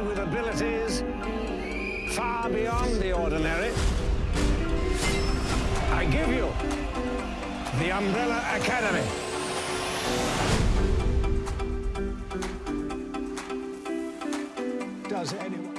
with abilities far beyond the ordinary. I give you the Umbrella Academy. Does anyone...